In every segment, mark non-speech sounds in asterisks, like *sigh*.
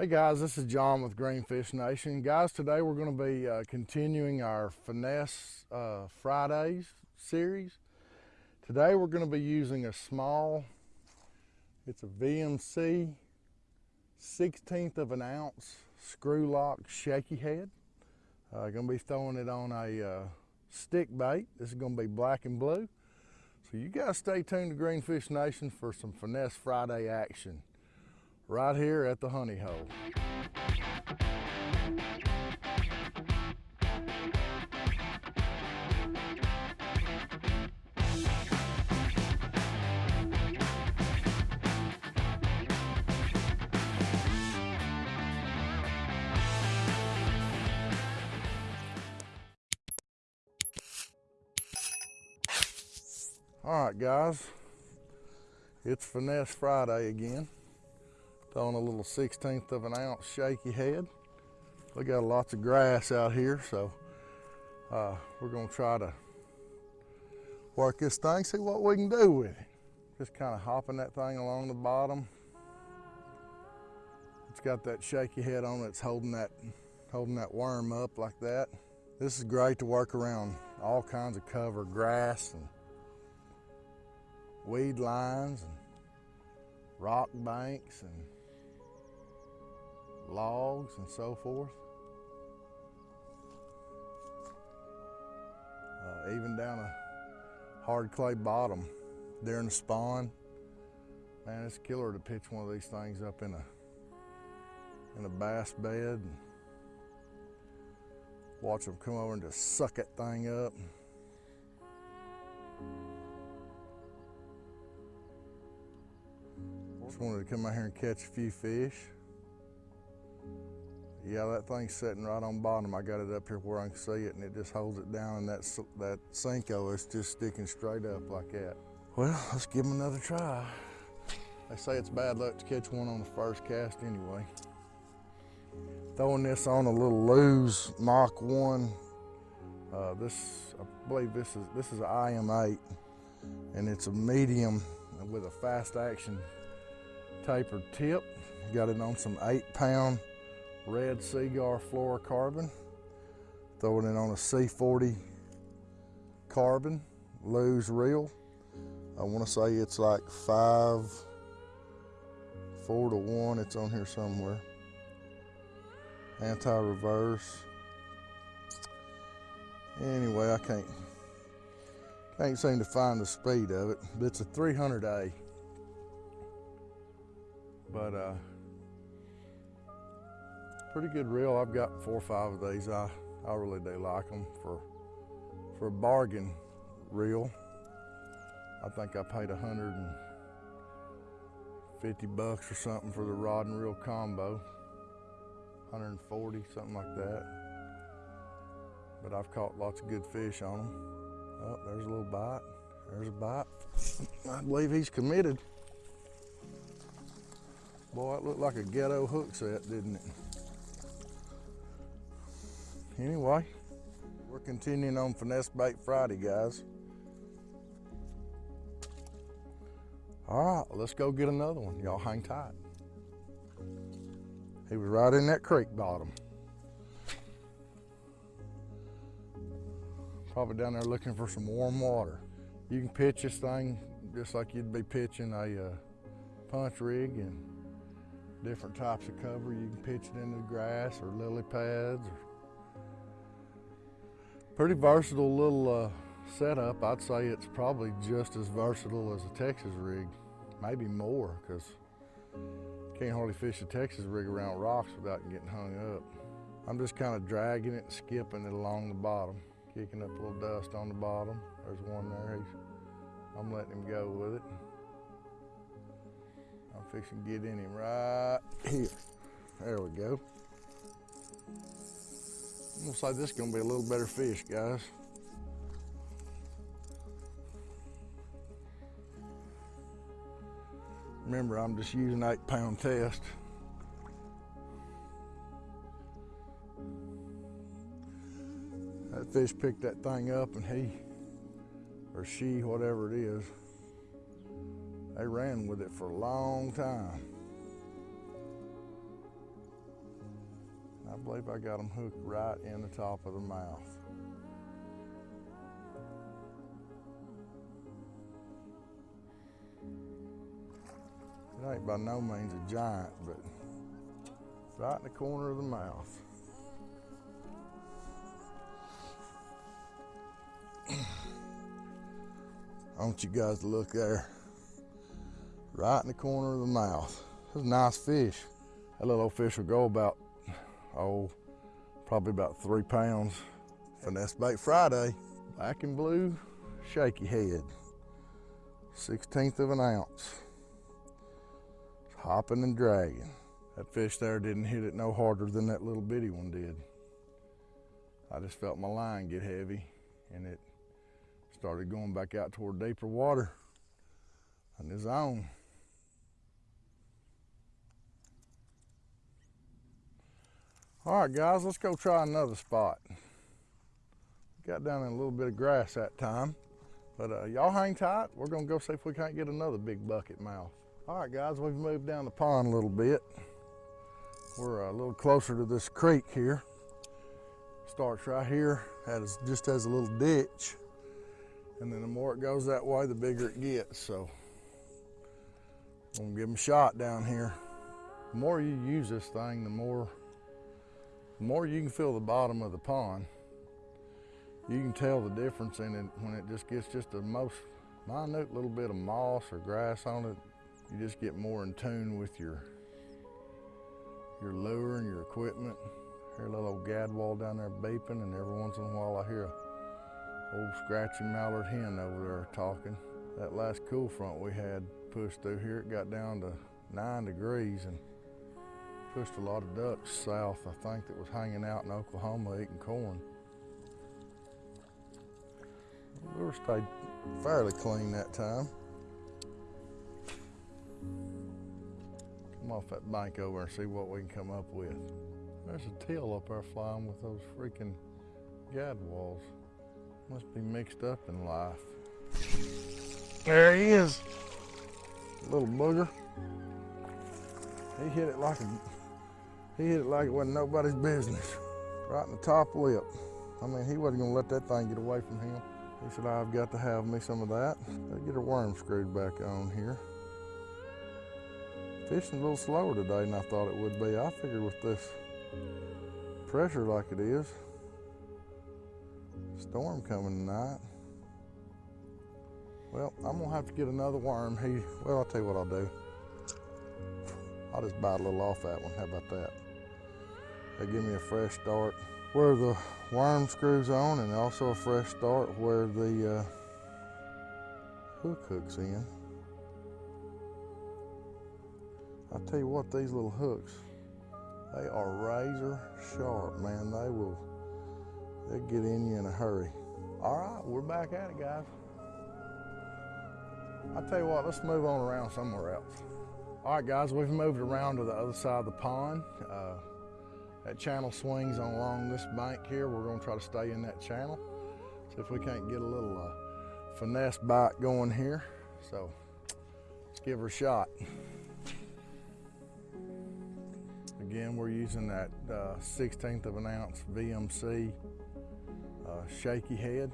Hey guys, this is John with Greenfish Nation. Guys, today we're going to be uh, continuing our Finesse uh, Fridays series. Today we're going to be using a small, it's a VMC 16th of an ounce screw lock shaky head. Uh, going to be throwing it on a uh, stick bait. This is going to be black and blue. So you guys stay tuned to Greenfish Nation for some Finesse Friday action right here at the honey hole. All right, guys, it's Finesse Friday again. Throwing a little 16th of an ounce shaky head. We got lots of grass out here, so uh, we're gonna try to work this thing, see what we can do with it. Just kind of hopping that thing along the bottom. It's got that shaky head on it, it's holding that, holding that worm up like that. This is great to work around all kinds of cover, grass and weed lines and rock banks and logs and so forth. Uh, even down a hard clay bottom during the spawn. Man, it's killer to pitch one of these things up in a in a bass bed and watch them come over and just suck that thing up. Just wanted to come out here and catch a few fish. Yeah, that thing's sitting right on bottom. I got it up here where I can see it and it just holds it down and that, that Senko is just sticking straight up like that. Well, let's give them another try. They say it's bad luck to catch one on the first cast anyway. Throwing this on a little Lew's Mach 1. Uh, this, I believe this is, this is an IM8 and it's a medium with a fast action tapered tip. Got it on some eight pound red Seaguar fluorocarbon. Throwing it on a C40 carbon, Lew's reel. I want to say it's like five, four to one. It's on here somewhere. Anti-reverse. Anyway, I can't can't seem to find the speed of it. But it's a 300A. But uh, pretty good reel. I've got four or five of these. I, I really do like them for, for a bargain reel. I think I paid 150 bucks or something for the rod and reel combo. 140, something like that. But I've caught lots of good fish on them. Oh, there's a little bite. There's a bite. *laughs* I believe he's committed. Boy, it looked like a ghetto hook set, didn't it? Anyway, we're continuing on Finesse Bait Friday, guys. All right, let's go get another one. Y'all hang tight. He was right in that creek bottom. Probably down there looking for some warm water. You can pitch this thing just like you'd be pitching a uh, punch rig and different types of cover. You can pitch it into the grass or lily pads. Or pretty versatile little uh, setup. I'd say it's probably just as versatile as a Texas rig, maybe more, because can't hardly fish a Texas rig around rocks without getting hung up. I'm just kind of dragging it and skipping it along the bottom, kicking up a little dust on the bottom. There's one there. He's, I'm letting him go with it. I'm fixing to get in him right here. There we go. Looks like this is gonna be a little better fish, guys. Remember, I'm just using eight pound test. That fish picked that thing up and he, or she, whatever it is, they ran with it for a long time. Believe I got them hooked right in the top of the mouth. It ain't by no means a giant, but right in the corner of the mouth. *clears throat* I want you guys to look there. Right in the corner of the mouth. That's a nice fish. That little old fish will go about, oh, probably about three pounds. Finesse Bait Friday, black and blue, shaky head. 16th of an ounce. Hopping and dragging. That fish there didn't hit it no harder than that little bitty one did. I just felt my line get heavy and it started going back out toward deeper water on his own. All right, guys, let's go try another spot. Got down in a little bit of grass that time, but uh, y'all hang tight. We're gonna go see if we can't get another big bucket mouth. All right, guys, we've moved down the pond a little bit. We're a little closer to this creek here. Starts right here, has just has a little ditch. And then the more it goes that way, the bigger it gets. So I'm gonna give them a shot down here. The more you use this thing, the more the more you can feel the bottom of the pond, you can tell the difference in it when it just gets just a most minute little bit of moss or grass on it. You just get more in tune with your your lure and your equipment. Hear a little old gadwall down there beeping, and every once in a while I hear a old scratchy mallard hen over there talking. That last cool front we had pushed through here, it got down to nine degrees and pushed a lot of ducks south, I think, that was hanging out in Oklahoma eating corn. The lure stayed fairly clean that time. Come off that bank over and see what we can come up with. There's a teal up there flying with those freaking gadwalls. Must be mixed up in life. There he is. Little booger. He hit it like a he hit it like it wasn't nobody's business. Right in the top lip. I mean, he wasn't gonna let that thing get away from him. He said, I've got to have me some of that. Let's get a worm screwed back on here. Fishing a little slower today than I thought it would be. I figured with this pressure like it is, storm coming tonight. Well, I'm gonna have to get another worm. He, well, I'll tell you what I'll do. I'll just bite a little off that one. How about that? They give me a fresh start where the worm screws on and also a fresh start where the uh, hook hooks in. I tell you what, these little hooks, they are razor sharp, man. They will, they'll get in you in a hurry. All right, we're back at it, guys. I tell you what, let's move on around somewhere else. All right, guys, we've moved around to the other side of the pond. Uh, that channel swings on along this bank here. We're gonna try to stay in that channel. See if we can't get a little uh, finesse bite going here. So let's give her a shot. Again, we're using that uh, 16th of an ounce VMC uh, shaky head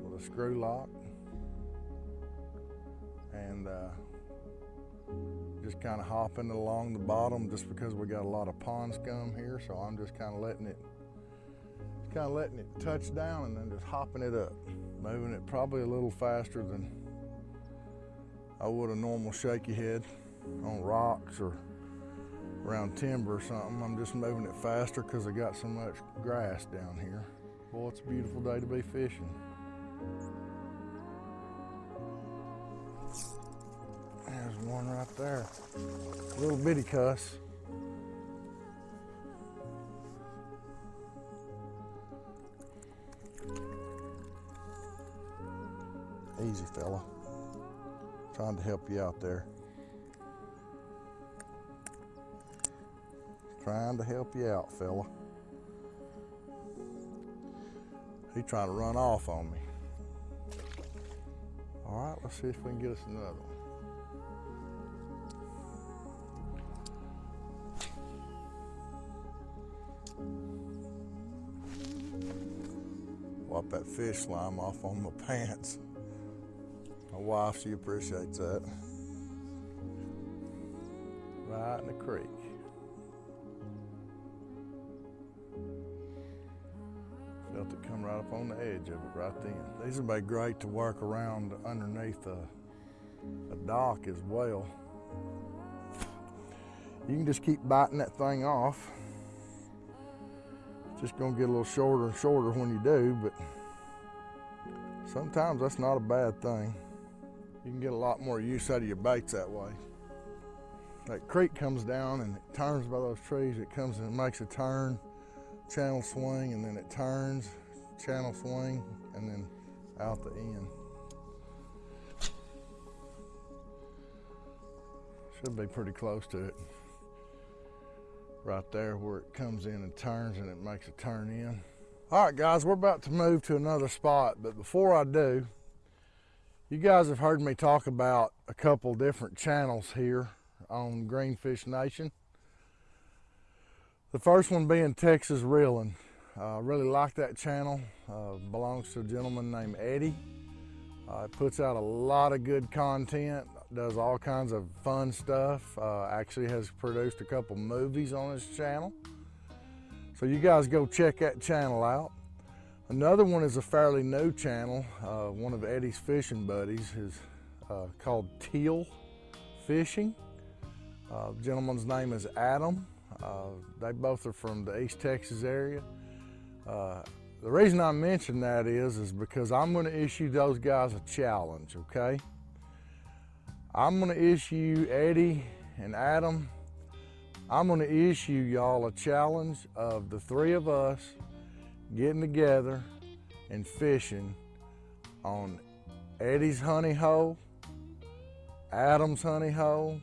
with a screw lock. And uh, just kind of hopping along the bottom just because we got a lot of pond scum here. So I'm just kind of letting it, kind of letting it touch down and then just hopping it up. Moving it probably a little faster than I would a normal shaky head on rocks or around timber or something. I'm just moving it faster because I got so much grass down here. Boy, it's a beautiful day to be fishing. There's one right there. Little bitty cuss. Easy, fella. Trying to help you out there. Trying to help you out, fella. He trying to run off on me. All right, let's see if we can get us another one. Fish slime off on my pants. My wife, she appreciates that. Right in the creek. Felt it come right up on the edge of it right then. These would be great to work around underneath a, a dock as well. You can just keep biting that thing off. It's just gonna get a little shorter and shorter when you do, but sometimes that's not a bad thing. You can get a lot more use out of your baits that way. That creek comes down and it turns by those trees. It comes and makes a turn, channel swing, and then it turns, channel swing, and then out the end. Should be pretty close to it right there where it comes in and turns and it makes a turn in. All right, guys, we're about to move to another spot, but before I do, you guys have heard me talk about a couple different channels here on Greenfish Nation. The first one being Texas Reeling. I uh, really like that channel. Uh, belongs to a gentleman named Eddie. Uh, it puts out a lot of good content does all kinds of fun stuff. Uh, actually has produced a couple movies on his channel. So you guys go check that channel out. Another one is a fairly new channel. Uh, one of Eddie's fishing buddies is uh, called Teal Fishing. Uh, gentleman's name is Adam. Uh, they both are from the East Texas area. Uh, the reason I mention that is, is because I'm going to issue those guys a challenge, okay? I'm gonna issue Eddie and Adam, I'm gonna issue y'all a challenge of the three of us getting together and fishing on Eddie's honey hole, Adam's honey hole,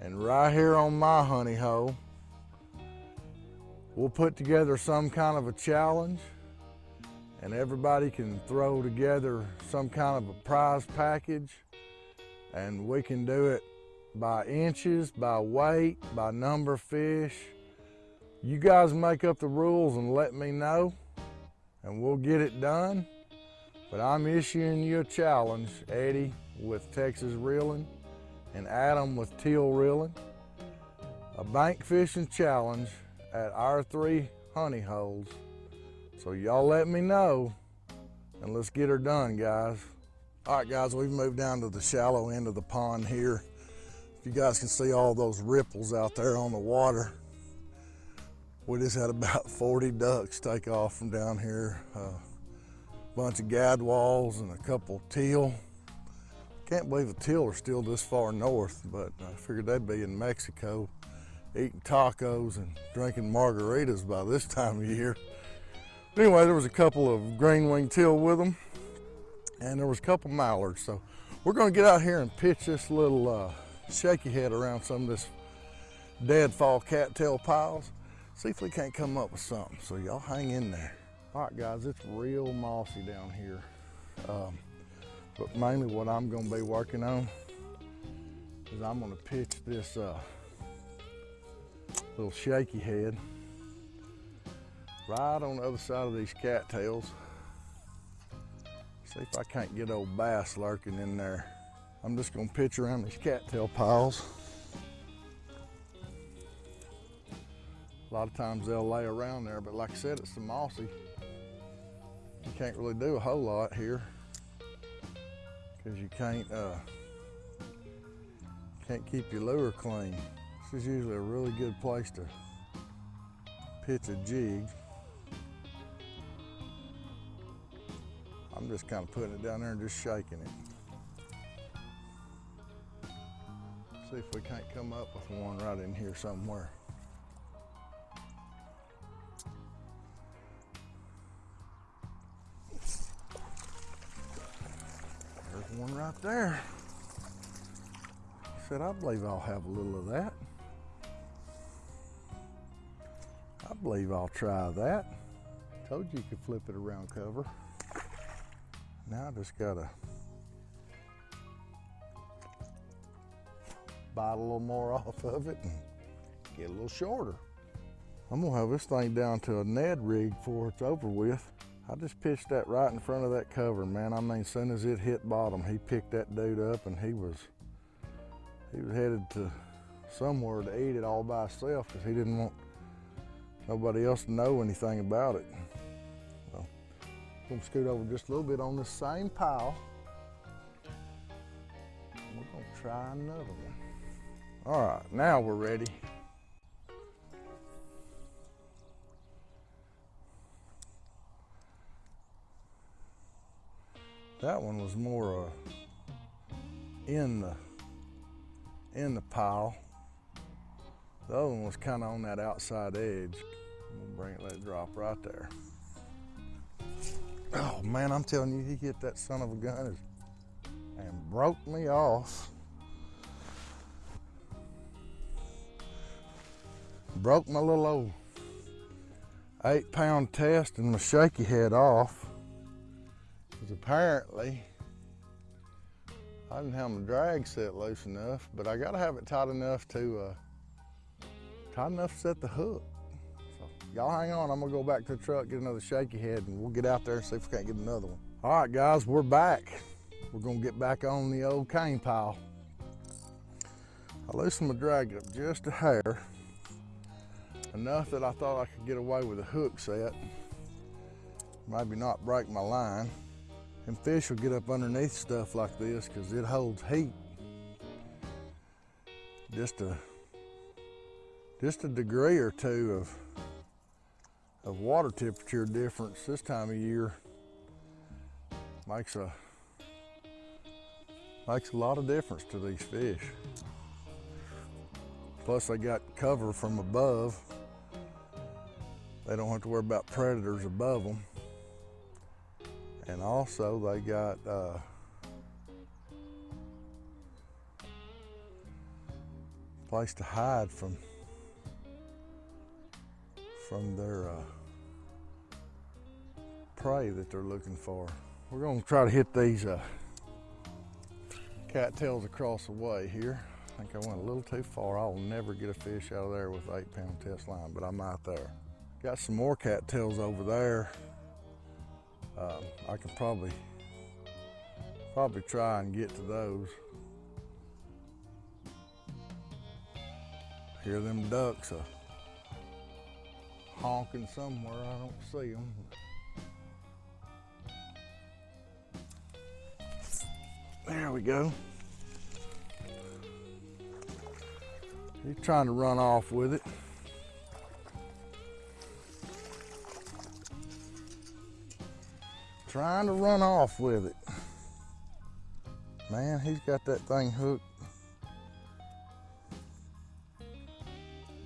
and right here on my honey hole. We'll put together some kind of a challenge and everybody can throw together some kind of a prize package and we can do it by inches, by weight, by number of fish. You guys make up the rules and let me know and we'll get it done. But I'm issuing you a challenge, Eddie with Texas Reeling and Adam with Teal Reeling. A bank fishing challenge at our three honey holes. So y'all let me know and let's get her done, guys. All right, guys, we've moved down to the shallow end of the pond here. If you guys can see all those ripples out there on the water, we just had about *laughs* 40 ducks take off from down here. A uh, bunch of gadwalls and a couple teal. Can't believe the teal are still this far north, but I figured they'd be in Mexico eating tacos and drinking margaritas by this *laughs* time of year. Anyway, there was a couple of green winged teal with them and there was a couple mallards. So we're gonna get out here and pitch this little uh, shaky head around some of this deadfall cattail piles. See if we can't come up with something. So y'all hang in there. All right, guys, it's real mossy down here. Um, but mainly what I'm gonna be working on is I'm gonna pitch this uh, little shaky head right on the other side of these cattails. See if I can't get old bass lurking in there. I'm just gonna pitch around these cattail piles. A lot of times they'll lay around there, but like I said, it's the mossy. You can't really do a whole lot here because you can't uh, can't keep your lure clean. This is usually a really good place to pitch a jig. I'm just kind of putting it down there and just shaking it. See if we can't come up with one right in here somewhere. There's one right there. I said, I believe I'll have a little of that. I believe I'll try that. Told you you could flip it around cover. Now I just gotta bite a little more *laughs* off of it and get a little shorter. I'm gonna have this thing down to a Ned rig before it's over with. I just pitched that right in front of that cover, man. I mean, as soon as it hit bottom, he picked that dude up and he was he was headed to somewhere to eat it all by himself because he didn't want nobody else to know anything about it. I'm gonna scoot over just a little bit on this same pile. We're gonna try another one. All right, now we're ready. That one was more uh, in the in the pile. The other one was kind of on that outside edge. Gonna bring it, let it drop right there. Oh man, I'm telling you, he hit that son of a gun and broke me off. Broke my little old eight pound test and my shaky head off. Because apparently I didn't have my drag set loose enough, but I gotta have it tight enough to uh, tight enough to set the hook. So y'all hang on, I'm gonna go back to the truck, get another shaky head, and we'll get out there and see if we can't get another one. All right, guys, we're back. We're gonna get back on the old cane pile. I loosened my drag up just a hair, enough that I thought I could get away with a hook set. Maybe not break my line. And fish will get up underneath stuff like this because it holds heat. Just a just a degree or two of of water temperature difference this time of year makes a makes a lot of difference to these fish. Plus they got cover from above. They don't have to worry about predators above them and also they got uh, place to hide from from their uh, prey that they're looking for. We're going to try to hit these uh, cattails across the way here. I think I went a little too far. I'll never get a fish out of there with eight pound test line, but I'm out there. Got some more cattails over there um, I can probably probably try and get to those. Hear them ducks uh, honking somewhere. I don't see them. There we go. He's trying to run off with it. trying to run off with it. Man, he's got that thing hooked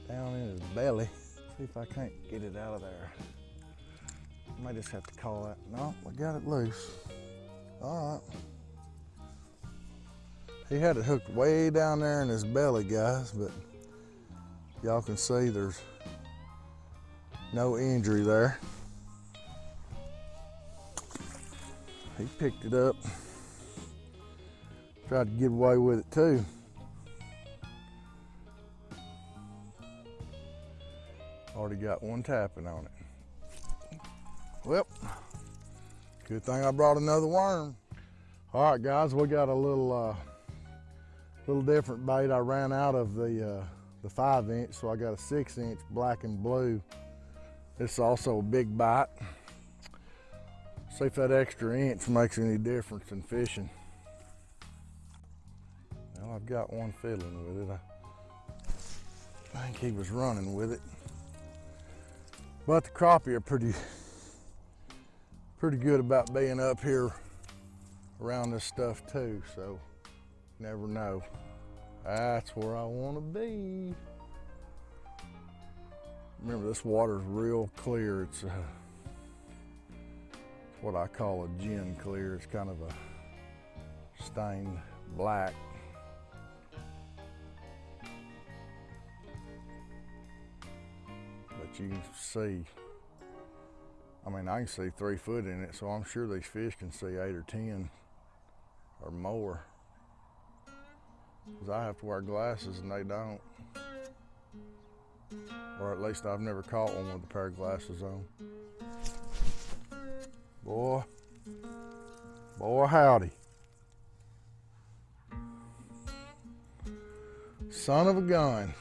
down in his belly. See if I can't get it out of there. I might just have to call that. No, I got it loose. All right. He had it hooked way down there in his belly, guys, but y'all can see there's no injury there. He picked it up. Tried to get away with it too. Already got one tapping on it. Well, good thing I brought another worm. All right, guys, we got a little, uh, little different bait. I ran out of the uh, the five inch, so I got a six inch black and blue. It's also a big bite. See if that extra inch makes any difference in fishing. Well, I've got one fiddling with it. I, think he was running with it. But the crappie are pretty, pretty good about being up here around this stuff too, so never know. That's where I want to be. Remember, this water's real clear. It's uh, what I call a gin clear. It's kind of a stained black. But you can see, I mean, I can see three foot in it, so I'm sure these fish can see eight or 10 or more. Because I have to wear glasses and they don't. Or at least I've never caught one with a pair of glasses on. Boy, boy howdy. Son of a gun.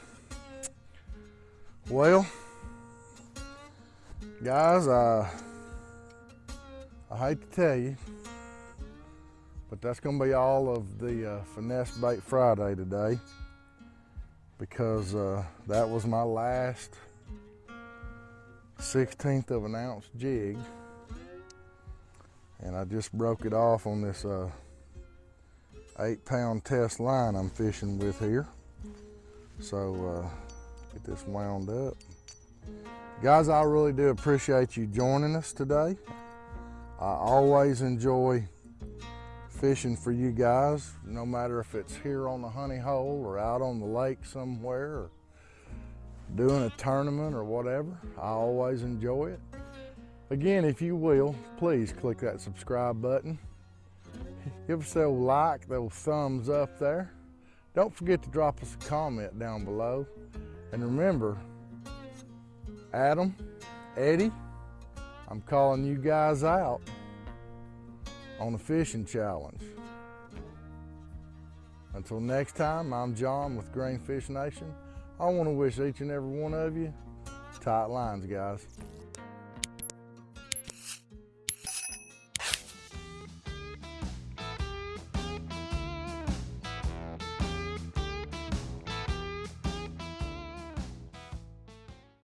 Well, guys, I, I hate to tell you, that's going to be all of the uh, Finesse Bait Friday today because uh, that was my last 16th of an ounce jig and I just broke it off on this uh, eight pound test line I'm fishing with here. So uh, get this wound up. Guys, I really do appreciate you joining us today. I always enjoy fishing for you guys, no matter if it's here on the honey hole or out on the lake somewhere or doing a tournament or whatever. I always enjoy it. Again, if you will, please click that subscribe button. Give us a like, those thumbs up there. Don't forget to drop us a comment down below. And remember, Adam, Eddie, I'm calling you guys out on the fishing challenge. Until next time, I'm John with Green Fish Nation. I want to wish each and every one of you tight lines, guys.